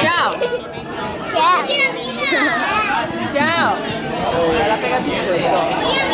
Tchau. Tchau. Vai lá pegar biscoito. Oi,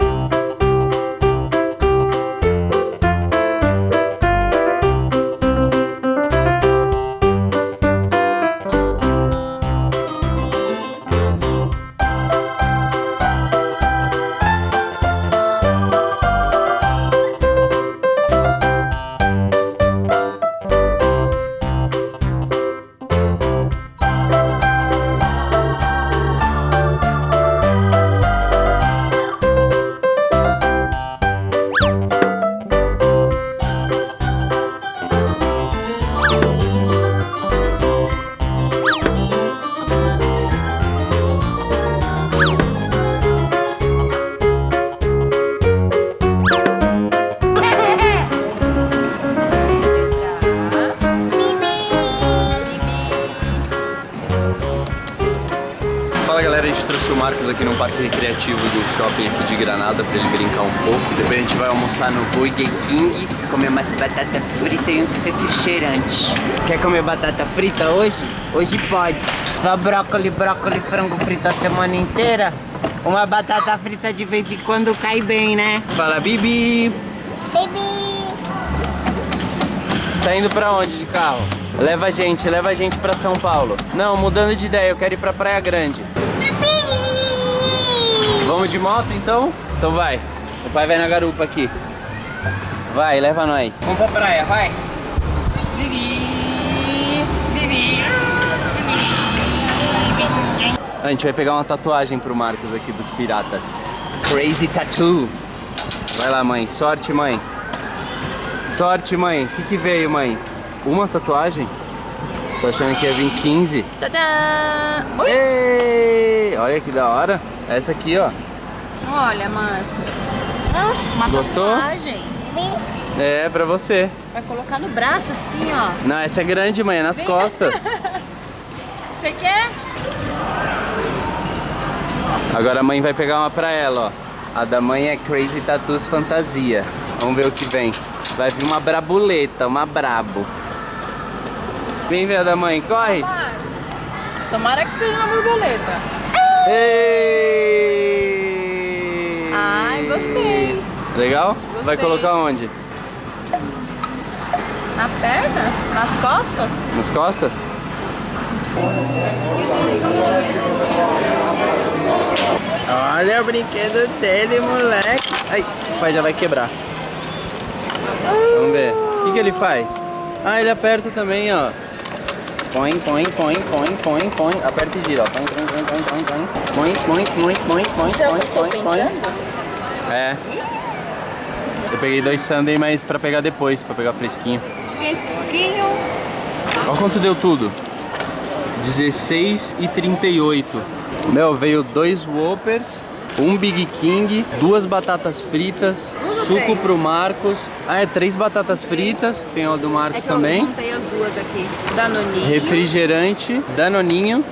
aqui no parque recreativo do shopping aqui de Granada pra ele brincar um pouco. Depois a gente vai almoçar no Burger King, comer uma batata frita e um refrigerante. Quer comer batata frita hoje? Hoje pode. Só brócolis, brócolis, frango frito a semana inteira. Uma batata frita de vez em quando cai bem, né? Fala Bibi! Você tá indo pra onde de carro? Leva a gente, leva a gente pra São Paulo. Não, mudando de ideia, eu quero ir pra Praia Grande. Vamos de moto então? Então vai. O pai vai na garupa aqui. Vai, leva nós. Vamos pra praia, vai. A gente vai pegar uma tatuagem pro Marcos aqui dos piratas. Crazy Tattoo. Vai lá, mãe. Sorte, mãe. Sorte, mãe. O que, que veio, mãe? Uma tatuagem? Tô achando que ia vir 15. Tchau! Ei, olha que da hora. Essa aqui, ó. Olha, Marcos. Uma Gostou? tatuagem. É, pra você. Vai colocar no braço assim, ó. Não, essa é grande, mãe. É nas costas. Você quer? Agora a mãe vai pegar uma pra ela, ó. A da mãe é Crazy Tattoos Fantasia. Vamos ver o que vem. Vai vir uma brabuleta, uma brabo. Vem ver a da mãe, corre! Tomara que seja uma borboleta. Ei! Gostei. Legal? Vai Gostei. colocar onde? Na perna? Nas costas? Nas costas? Olha o brinquedo dele, moleque. Ai, o pai já vai quebrar. Vamos ver. O que, que ele faz? Ah, ele aperta também, ó. Põe, põe, põe, põe, põe, põe. Aperta e gira, ó. Põe, põe, põe, põe, põe, põe. Põe, põe, põe, põe, põe, é põe, tô põe, põe. É. Eu peguei dois sundae, mas pra pegar depois, pra pegar fresquinho. Tem esse suquinho. Olha quanto deu tudo. 16,38. Meu, veio dois Whoppers, um Big King, duas batatas fritas, Um suco três? pro Marcos. Ah, é três batatas fritas, tem o do Marcos É que eu também. juntei as duas aqui. Danoninho. Refrigerante, danoninho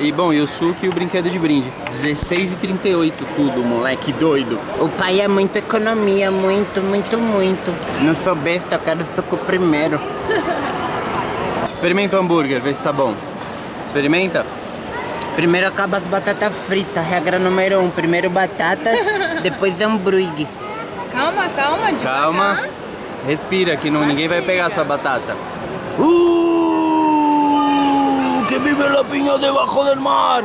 e bom, e o suco e o brinquedo de brinde. 16,38 tudo, moleque doido. O pai é muito economia, muito, muito, muito. Não sou besta, eu quero suco primeiro. Experimenta o hambúrguer, vê se tá bom. Experimenta. Primeiro acaba as batatas fritas, regra número um. Primeiro batata, depois hambúrgueres. Calma, calma, devagar. Calma. Respira que não, ninguém vai pegar Mastiga. sua batata. Uh, que vive la piña debajo del mar.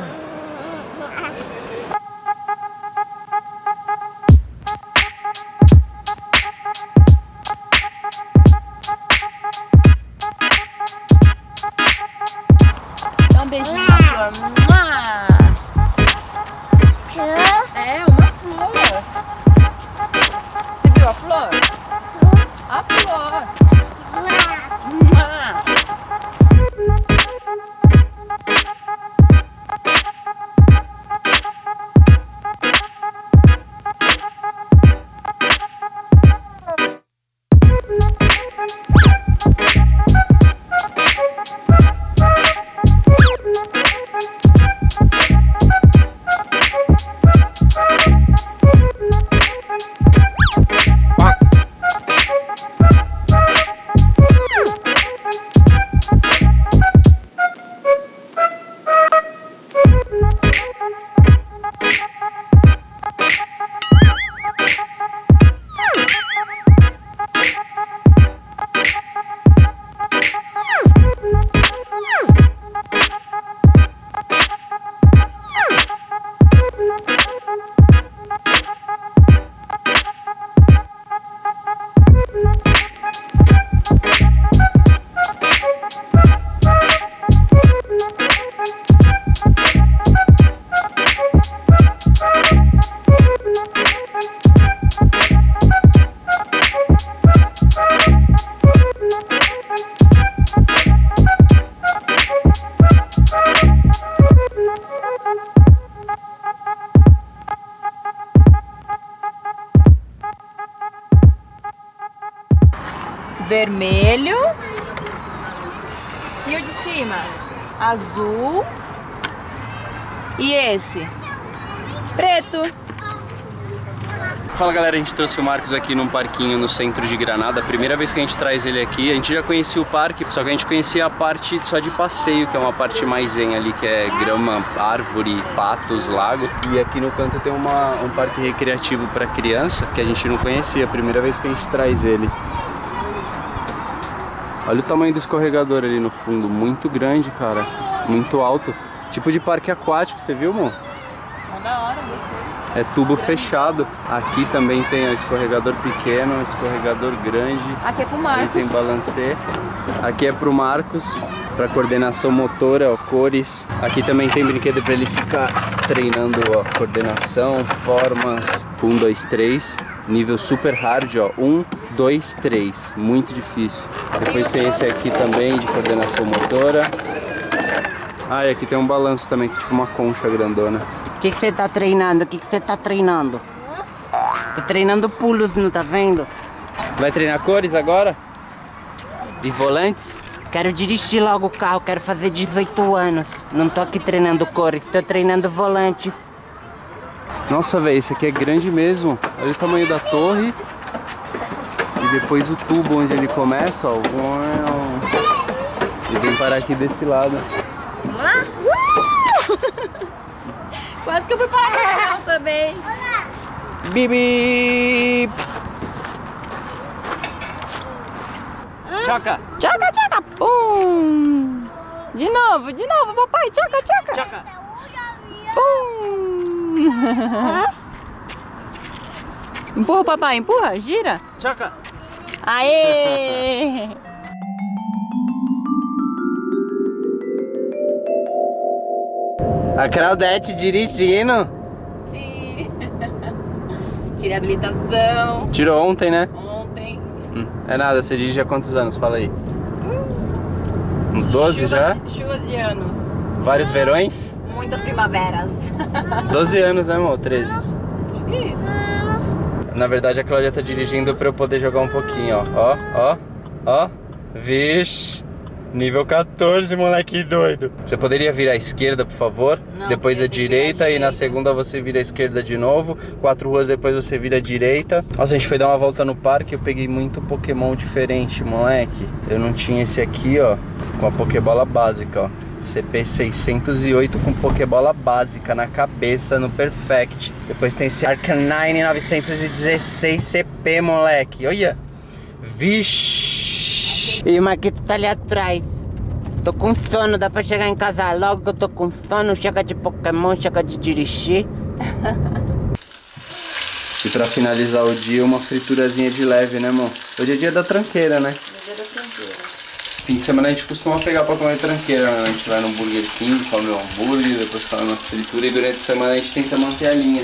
Vermelho. E o de cima? Azul. E esse? Preto. Fala galera, a gente trouxe o Marcos aqui num parquinho no centro de Granada. Primeira vez que a gente traz ele aqui, a gente já conhecia o parque, só que a gente conhecia a parte só de passeio, que é uma parte mais zen ali, que é grama, árvore, patos, lago. E aqui no canto tem uma, um parque recreativo para criança, que a gente não conhecia, primeira vez que a gente traz ele. Olha o tamanho do escorregador ali no fundo, muito grande, cara, muito alto. Tipo de parque aquático, você viu, amor? da hora, gostei. É tubo fechado. Aqui também tem o escorregador pequeno, escorregador grande. Aqui é pro Marcos. tem balancê. Aqui é pro Marcos, para coordenação motora, ó, cores. Aqui também tem brinquedo para ele ficar treinando a coordenação, formas. 1, 2, 3. Nível super hard, ó. 1, 2, 3. Muito difícil. Depois tem esse aqui também de coordenação motora. Ah, e aqui tem um balanço também, é tipo uma concha grandona. O que você tá treinando? O que que você tá treinando? Tô treinando pulos, não tá vendo? Vai treinar cores agora? E volantes? Quero dirigir logo o carro, quero fazer 18 anos. Não tô aqui treinando cores, tô treinando volante. Nossa, velho, esse aqui é grande mesmo. Olha o tamanho da torre. E depois o tubo onde ele começa, ó. E vem parar aqui desse lado. Lá? Uh! Quase que eu fui parar no canal também. Bibi! Choca! Tchaca, tchaca, pum! De novo, de novo, papai, tchaca, tchaca. Choca! Pum! Empurra, papai, empurra, gira. Choca! Aê! A Claudete dirigindo. Sim. Tirei habilitação Tirou ontem, né? ontem. Hum, É nada, você dirige há quantos anos? Fala aí. Uns 12 já? Chuvas, chuvas de anos. Vários verões? Muitas primaveras. 12 anos, né, amor? 13. Acho que é isso. Na verdade, a Cláudia tá dirigindo pra eu poder jogar um pouquinho, ó. Ó, ó, ó. Vixe. Nível 14, moleque doido. Você poderia virar à esquerda, por favor? Não, depois que virar à direita e na direita. segunda você vira à esquerda de novo. Quatro ruas depois você vira à direita. Nossa, a gente foi dar uma volta no parque eu peguei muito Pokémon diferente, moleque. Eu não tinha esse aqui, ó, com a Pokébola básica, ó. CP608 com Pokébola básica na cabeça, no Perfect. Depois tem esse Arcanine 916 CP, moleque. Olha. Vixe. E o Marquito tá ali atrás. Tô com sono, dá pra chegar em casa logo que eu tô com sono. Chega de Pokémon, chega de dirigir. E pra finalizar o dia, uma friturazinha de leve, né, amor? Hoje é dia da tranqueira, né? Fim de semana a gente costuma pegar pra comer tranqueira, né? A gente vai no Burger King, come um hambúrguer, depois come umas frituras e durante a semana a gente tenta manter a linha.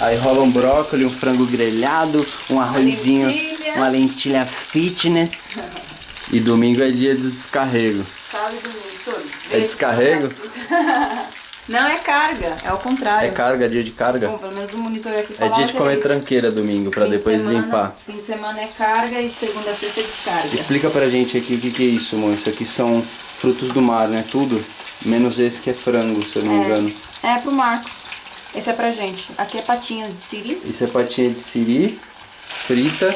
Aí rola um brócolis, um frango grelhado, um arrozinho, lentilha. uma lentilha fitness. E domingo é dia do descarrego. Sabe do todo. É descarrego? Não, é carga. É o contrário. É carga, dia de carga? Bom, pelo menos o monitor aqui É dia de comer isso. tranqueira domingo, pra Fim de depois semana- limpar. Fim de semana é carga e de segunda a sexta é descarga. Explica pra gente aqui o que, que é isso, amor. Isso aqui são frutos do mar, né? Tudo. Menos esse que é frango, se eu não me engano. É, é pro Marcos. Esse é pra gente. Aqui é patinhas de siri. Isso é patinha de siri, frita.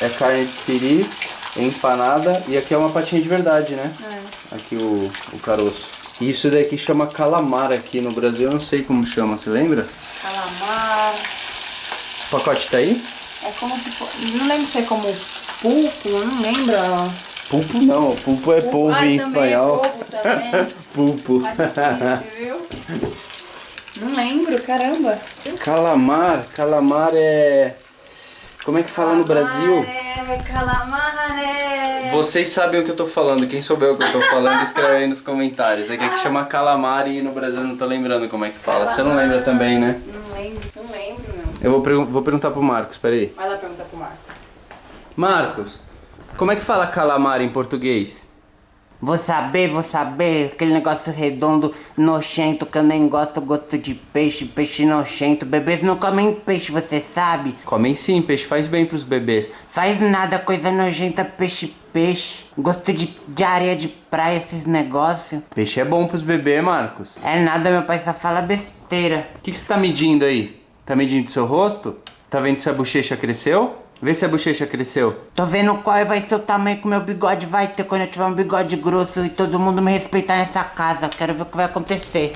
É carne de siri, empanada. E aqui é uma patinha de verdade, né? É. Aqui o, o caroço. Isso daqui chama calamar aqui no Brasil. Eu não sei como chama, você lembra? Calamar. O pacote tá aí? É como se fosse. Não lembro se é como pulpo, eu não lembro. Pulpo não. Pulpo é polvo Ai, em também espanhol. É polvo também. Pulpo. Tá difícil, viu? Não lembro, caramba. Calamar. Calamar é... Como é que fala no Brasil? Calamare, calamare. Vocês sabem o que eu tô falando. Quem souber o que eu tô falando, escreve aí nos comentários. É que aqui chama calamar e no Brasil eu não tô lembrando como é que fala. Você não lembra também, né? Não lembro, não lembro, meu. Eu vou, pergun- vou perguntar pro Marcos, peraí. Vai lá perguntar pro Marco. Marcos, como é que fala calamar em português? Vou saber, vou saber. Aquele negócio redondo, nojento, que eu nem gosto, gosto de peixe, peixe nojento. Bebês não comem peixe, você sabe? Comem sim, peixe faz bem pros bebês. Faz nada, coisa nojenta, peixe, peixe. Gosto de, de areia de praia, esses negócios. Peixe é bom pros bebês, Marcos. É nada, meu pai só fala besteira. O que, que você tá medindo aí? Tá medindo seu rosto? Tá vendo se a bochecha cresceu? Vê se a bochecha cresceu. Tô vendo qual vai ser o tamanho que meu bigode vai ter quando eu tiver um bigode grosso e todo mundo me respeitar nessa casa. Quero ver o que vai acontecer.